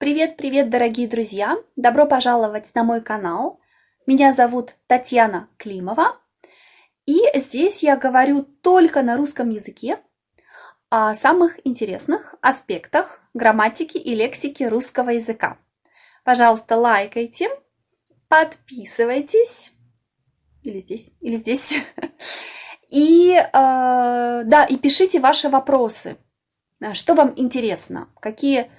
Привет-привет, дорогие друзья! Добро пожаловать на мой канал. Меня зовут Татьяна Климова. И здесь я говорю только на русском языке о самых интересных аспектах грамматики и лексики русского языка. Пожалуйста, лайкайте, подписывайтесь. Или здесь, или здесь. И, э, да, и пишите ваши вопросы. Что вам интересно? Какие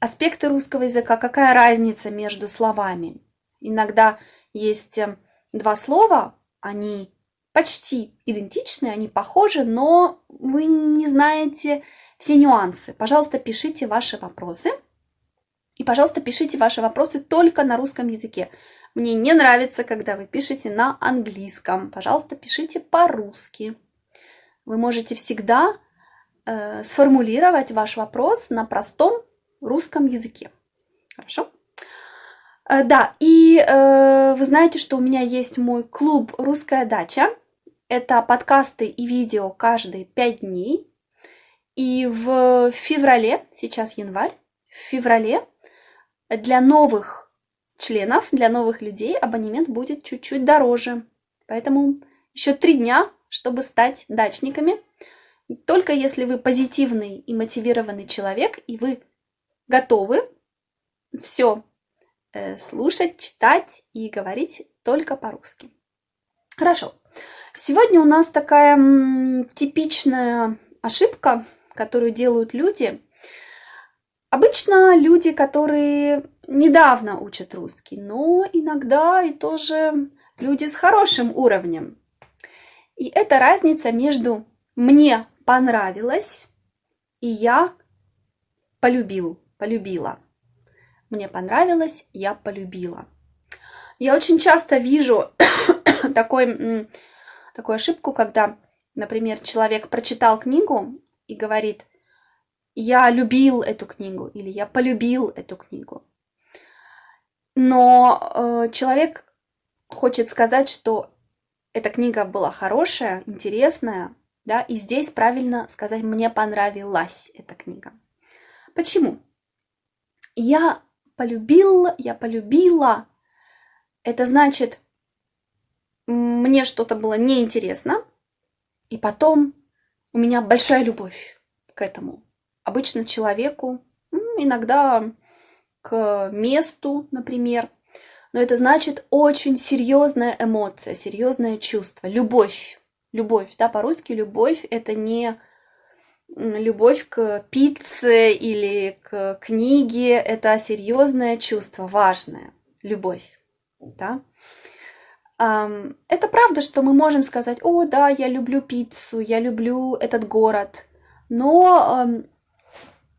аспекты русского языка, какая разница между словами? Иногда есть э, два слова, они почти идентичны, они похожи, но вы не знаете все нюансы. Пожалуйста, пишите ваши вопросы. И, пожалуйста, пишите ваши вопросы только на русском языке. Мне не нравится, когда вы пишете на английском. Пожалуйста, пишите по-русски. Вы можете всегда э, сформулировать ваш вопрос на простом русском языке. Хорошо? Э, да, и э, вы знаете, что у меня есть мой клуб «Русская дача». Это подкасты и видео каждые пять дней. И в феврале, сейчас январь, в феврале для новых членов, для новых людей абонемент будет чуть-чуть дороже. Поэтому еще три дня, чтобы стать дачниками. Только если вы позитивный и мотивированный человек, и вы готовы все э, слушать, читать и говорить только по-русски. Хорошо. Сегодня у нас такая типичная ошибка, которую делают люди. Обычно люди, которые недавно учат русский, но иногда и тоже люди с хорошим уровнем. И это разница между «мне понравилось» и «я полюбил», «полюбила». «Мне понравилось», «я полюбила». Я очень часто вижу такой, такую ошибку, когда, например, человек прочитал книгу и говорит «я любил эту книгу» или «я полюбил эту книгу» но э, человек хочет сказать, что эта книга была хорошая, интересная, да, и здесь правильно сказать «мне понравилась эта книга». Почему? Я полюбил, я полюбила. Это значит, мне что-то было неинтересно, и потом у меня большая любовь к этому. Обычно человеку, иногда к месту, например. Но это значит очень серьезная эмоция, серьезное чувство, любовь. Любовь, да, по-русски любовь это не любовь к пицце или к книге, это серьезное чувство, важное, любовь, да. Это правда, что мы можем сказать, о, да, я люблю пиццу, я люблю этот город, но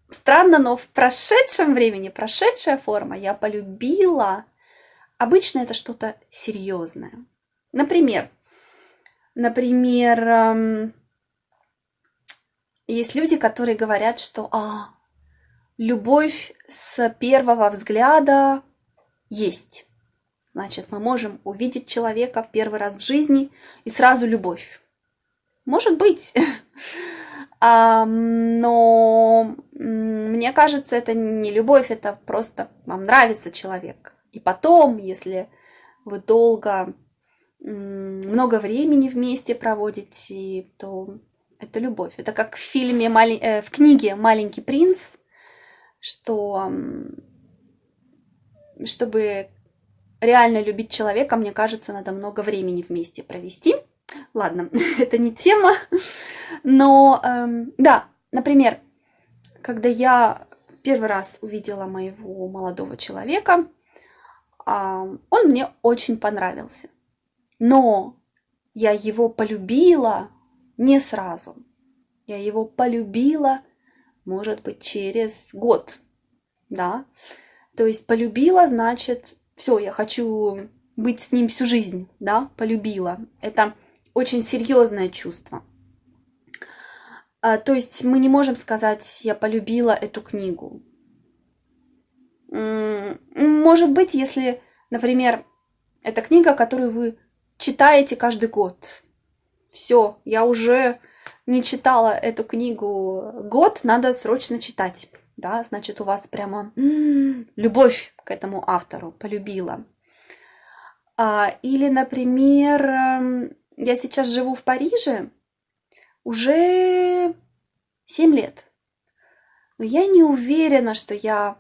Странно, но в прошедшем времени, прошедшая форма «я полюбила» обычно это что-то серьезное. Например, например, есть люди, которые говорят, что а, любовь с первого взгляда есть. Значит, мы можем увидеть человека в первый раз в жизни и сразу любовь. Может быть. но мне кажется, это не любовь, это просто вам нравится человек. И потом, если вы долго, много времени вместе проводите, то это любовь. Это как в фильме, э, в книге «Маленький принц», что чтобы реально любить человека, мне кажется, надо много времени вместе провести. Ладно, это не тема, но эм, да, например, когда я первый раз увидела моего молодого человека, э, он мне очень понравился, но я его полюбила не сразу, я его полюбила, может быть, через год, да, то есть полюбила, значит, все, я хочу быть с ним всю жизнь, да, полюбила. Это очень серьезное чувство. А, то есть мы не можем сказать, я полюбила эту книгу. Может быть, если, например, это книга, которую вы читаете каждый год. Все, я уже не читала эту книгу год, надо срочно читать. да, значит, у вас прямо любовь к этому автору, полюбила. А, или, например, эм, я сейчас живу в Париже уже 7 лет. Но я не уверена, что я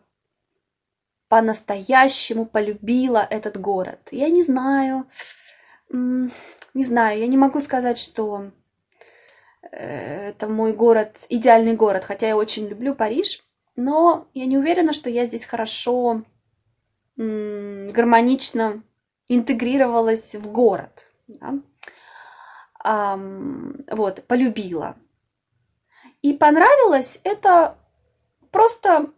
по-настоящему полюбила этот город. Я не знаю, не знаю, я не могу сказать, что э, это мой город, идеальный город, хотя я очень люблю Париж, но я не уверена, что я здесь хорошо, гармонично интегрировалась в город. Да? вот, полюбила. И понравилось это просто,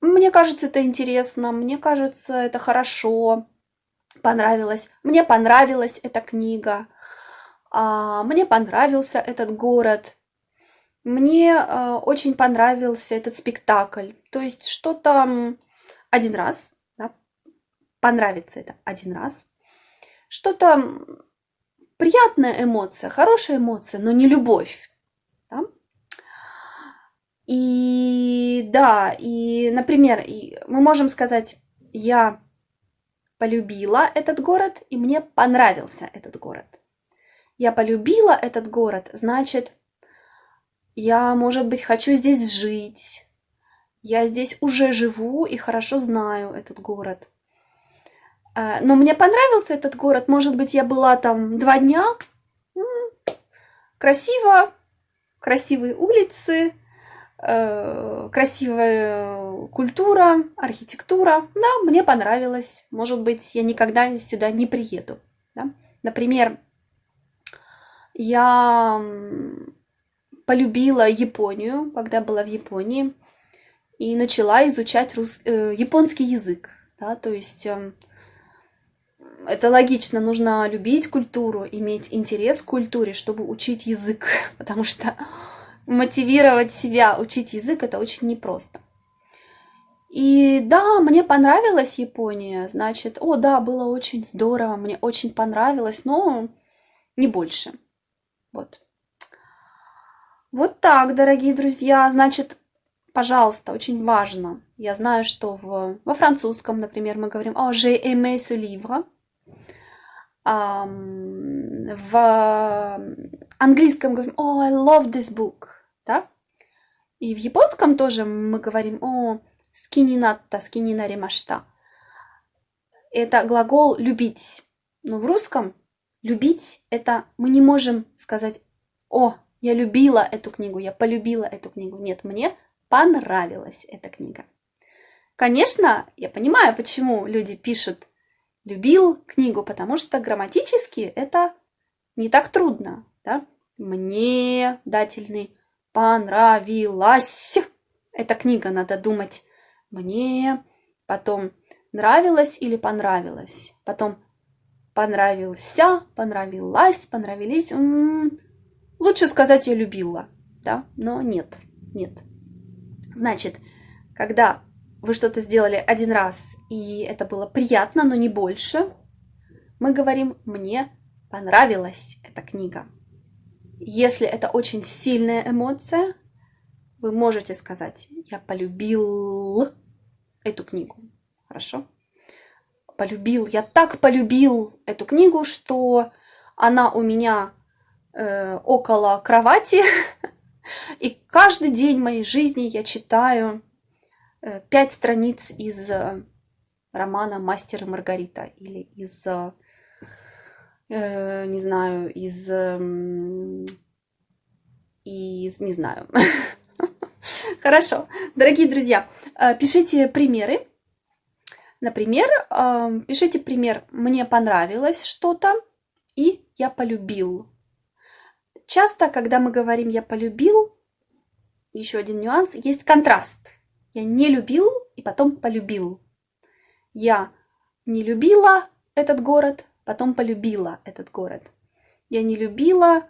мне кажется, это интересно, мне кажется, это хорошо, понравилось. Мне понравилась эта книга, а, мне понравился этот город, мне а, очень понравился этот спектакль. То есть что-то один раз, да, понравится это один раз, что-то приятная эмоция, хорошая эмоция, но не любовь. Да? И да, и, например, мы можем сказать, я полюбила этот город, и мне понравился этот город. Я полюбила этот город, значит, я, может быть, хочу здесь жить. Я здесь уже живу и хорошо знаю этот город. А, но мне понравился этот город. Может быть, я была там два дня. Красиво, красивые улицы, красивая культура, архитектура. Да, мне понравилось. Может быть, я никогда сюда не приеду. Да? Например, я полюбила Японию, когда была в Японии, и начала изучать рус... э, японский язык. Да? То есть э, это логично, нужно любить культуру, иметь интерес к культуре, чтобы учить язык, потому что мотивировать себя учить язык это очень непросто. И да, мне понравилась Япония, значит, о да, было очень здорово, мне очень понравилось, но не больше. Вот. Вот так, дорогие друзья, значит, пожалуйста, очень важно. Я знаю, что в, во французском, например, мы говорим «Oh, j'ai aimé ce livre», в английском говорим «Oh, I love this book», да? И в японском тоже мы говорим «О, скининатта, скининаримашта». Это глагол «любить». Но в русском «любить» — это мы не можем сказать «О, я любила эту книгу, я полюбила эту книгу». Нет, мне понравилась эта книга. Конечно, я понимаю, почему люди пишут любил книгу, потому что грамматически это не так трудно. Да? Мне дательный понравилась. Эта книга, надо думать. Мне, потом нравилось или понравилось, потом понравился, понравилась, понравились. М -м -м. Лучше сказать я любила, да, но нет, нет. Значит, когда вы что-то сделали один раз, и это было приятно, но не больше, мы говорим «мне понравилась эта книга». Если это очень сильная эмоция, вы можете сказать «я полюбил эту книгу». Хорошо? Полюбил. Я так полюбил эту книгу, что она у меня э, около кровати, и каждый день моей жизни я читаю Э, пять страниц из э, романа «Мастер и Маргарита» или из, э, не знаю, из, из, не знаю. Хорошо. Дорогие друзья, пишите примеры. Например, пишите пример «Мне понравилось что-то» и «Я полюбил». Часто, когда мы говорим «я полюбил», еще один нюанс, есть контраст – я не любил и потом полюбил. Я не любила этот город, потом полюбила этот город. Я не любила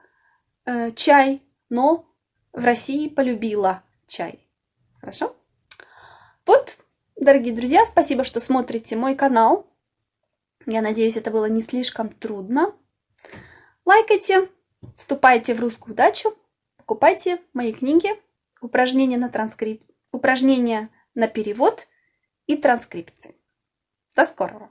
э, чай, но в России полюбила чай. Хорошо? Вот, дорогие друзья, спасибо, что смотрите мой канал. Я надеюсь, это было не слишком трудно. Лайкайте, вступайте в русскую удачу, покупайте мои книги, упражнения на транскрипт упражнения на перевод и транскрипции. До скорого!